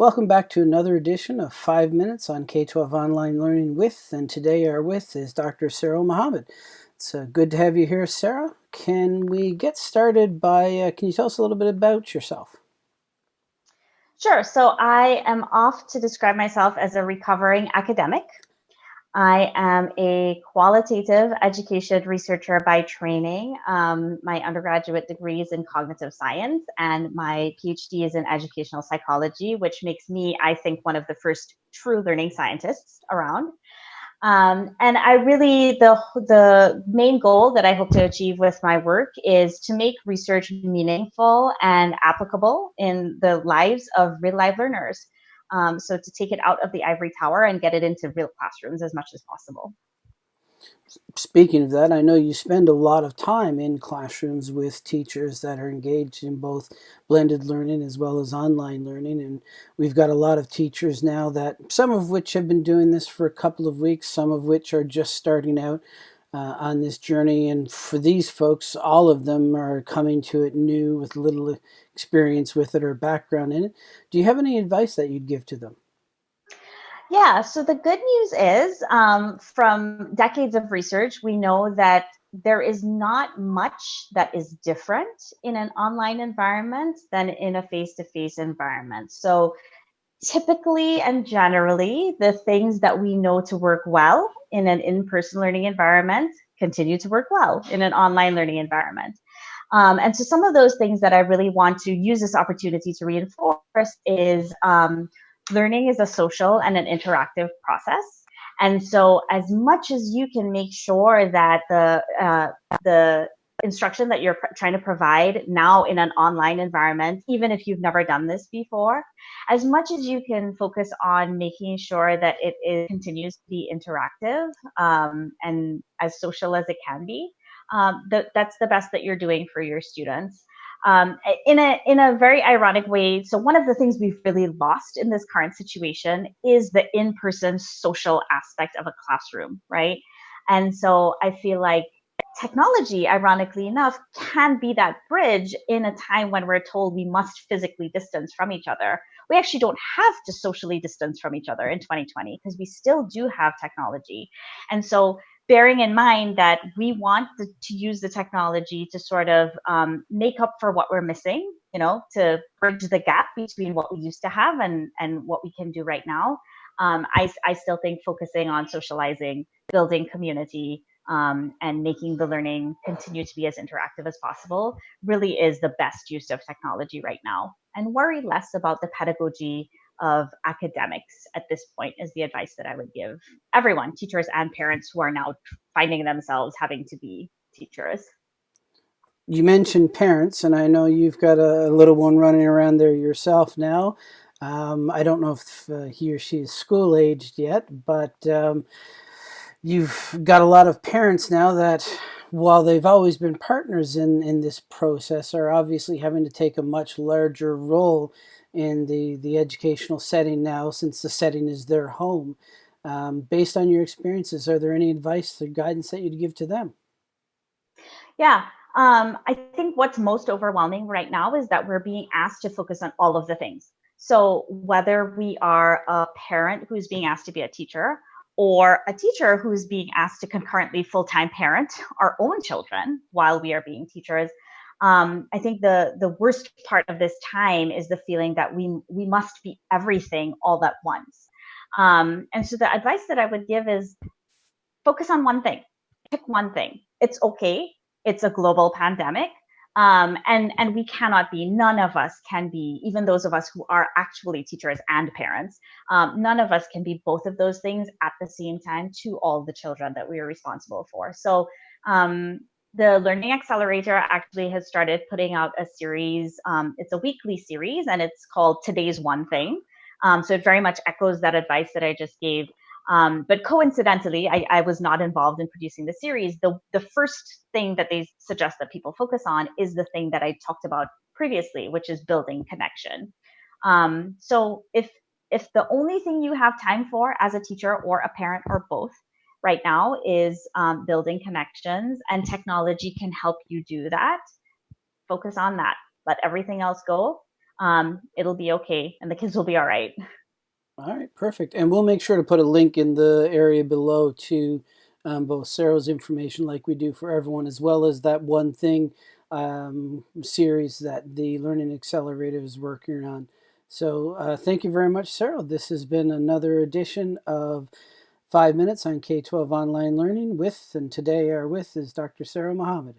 Welcome back to another edition of 5 Minutes on K-12 Online Learning with, and today our with is Dr. Saro Mohammed. It's uh, good to have you here, Saro. Can we get started by, uh, can you tell us a little bit about yourself? Sure. So I am off to describe myself as a recovering academic. I am a qualitative education researcher by training. Um, my undergraduate degree is in cognitive science, and my PhD is in educational psychology, which makes me, I think, one of the first true learning scientists around. Um, and I really, the, the main goal that I hope to achieve with my work is to make research meaningful and applicable in the lives of real life learners. Um, so to take it out of the ivory tower and get it into real classrooms as much as possible. Speaking of that, I know you spend a lot of time in classrooms with teachers that are engaged in both blended learning as well as online learning. And we've got a lot of teachers now that some of which have been doing this for a couple of weeks, some of which are just starting out uh, on this journey. And for these folks, all of them are coming to it new with little experience with it or background in it. Do you have any advice that you'd give to them? Yeah, so the good news is um, from decades of research, we know that there is not much that is different in an online environment than in a face-to-face -face environment. So typically and generally, the things that we know to work well in an in-person learning environment continue to work well in an online learning environment. Um, and so some of those things that I really want to use this opportunity to reinforce is um, learning is a social and an interactive process. And so as much as you can make sure that the, uh, the instruction that you're trying to provide now in an online environment, even if you've never done this before, as much as you can focus on making sure that it continues to be interactive um, and as social as it can be, um, th that's the best that you're doing for your students um, in a in a very ironic way. So one of the things we've really lost in this current situation is the in-person social aspect of a classroom, right? And so I feel like technology, ironically enough, can be that bridge in a time when we're told we must physically distance from each other. We actually don't have to socially distance from each other in 2020 because we still do have technology. And so bearing in mind that we want to, to use the technology to sort of um, make up for what we're missing, you know, to bridge the gap between what we used to have and, and what we can do right now. Um, I, I still think focusing on socializing, building community, um, and making the learning continue to be as interactive as possible really is the best use of technology right now. And worry less about the pedagogy of academics at this point is the advice that I would give everyone, teachers and parents who are now finding themselves having to be teachers. You mentioned parents, and I know you've got a little one running around there yourself now. Um, I don't know if uh, he or she is school aged yet, but um, you've got a lot of parents now that while they've always been partners in, in this process are obviously having to take a much larger role in the, the educational setting now since the setting is their home. Um, based on your experiences, are there any advice or guidance that you'd give to them? Yeah, um, I think what's most overwhelming right now is that we're being asked to focus on all of the things. So whether we are a parent who's being asked to be a teacher, or a teacher who's being asked to concurrently full-time parent our own children while we are being teachers, um, I think the the worst part of this time is the feeling that we we must be everything all at once. Um, and so the advice that I would give is focus on one thing. Pick one thing. It's okay. It's a global pandemic. Um, and and we cannot be none of us can be even those of us who are actually teachers and parents um, none of us can be both of those things at the same time to all the children that we are responsible for so um, the Learning Accelerator actually has started putting out a series. Um, it's a weekly series and it's called Today's One Thing. Um, so it very much echoes that advice that I just gave. Um, but coincidentally, I, I, was not involved in producing the series. The, the first thing that they suggest that people focus on is the thing that I talked about previously, which is building connection. Um, so if if the only thing you have time for as a teacher or a parent or both right now is um, building connections and technology can help you do that. Focus on that. Let everything else go. um, it'll be okay and the kids will be all right. All right, perfect. And we'll make sure to put a link in the area below to um, both Saro's information, like we do for everyone, as well as that one thing um, series that the Learning Accelerator is working on. So uh, thank you very much, Saro. This has been another edition of Five Minutes on K-12 Online Learning with, and today our with is Dr. Saro Mohammed.